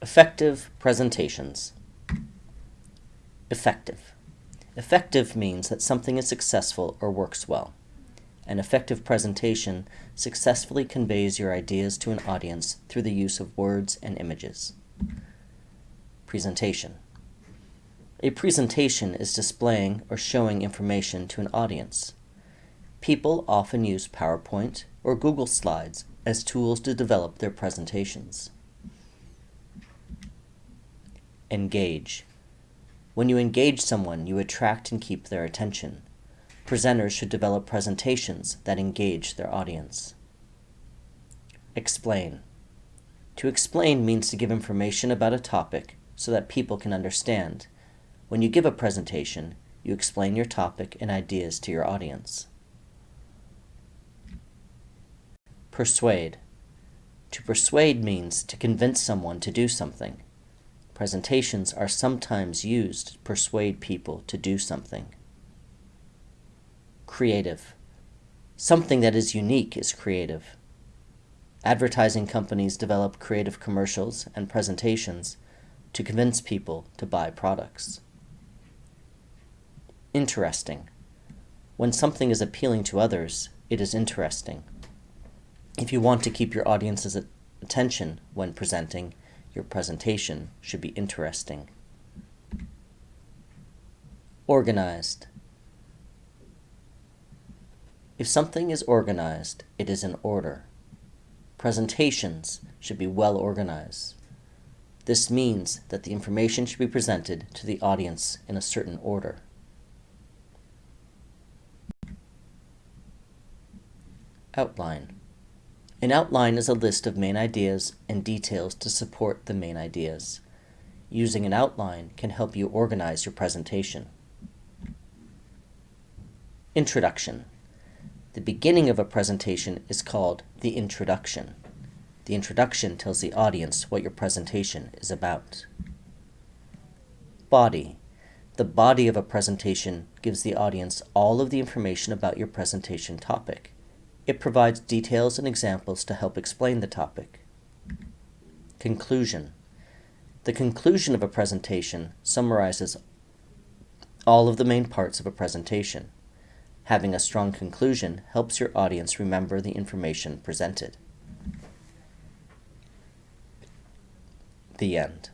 Effective presentations. Effective. Effective means that something is successful or works well. An effective presentation successfully conveys your ideas to an audience through the use of words and images. Presentation. A presentation is displaying or showing information to an audience. People often use PowerPoint or Google Slides as tools to develop their presentations. Engage. When you engage someone, you attract and keep their attention. Presenters should develop presentations that engage their audience. Explain. To explain means to give information about a topic so that people can understand. When you give a presentation, you explain your topic and ideas to your audience. Persuade. To persuade means to convince someone to do something. Presentations are sometimes used to persuade people to do something. Creative. Something that is unique is creative. Advertising companies develop creative commercials and presentations to convince people to buy products. Interesting. When something is appealing to others, it is interesting. If you want to keep your audience's attention when presenting, your presentation should be interesting. Organized. If something is organized, it is in order. Presentations should be well organized. This means that the information should be presented to the audience in a certain order. Outline. An outline is a list of main ideas and details to support the main ideas. Using an outline can help you organize your presentation. Introduction. The beginning of a presentation is called the introduction. The introduction tells the audience what your presentation is about. Body. The body of a presentation gives the audience all of the information about your presentation topic. It provides details and examples to help explain the topic. Conclusion. The conclusion of a presentation summarizes all of the main parts of a presentation. Having a strong conclusion helps your audience remember the information presented. The end.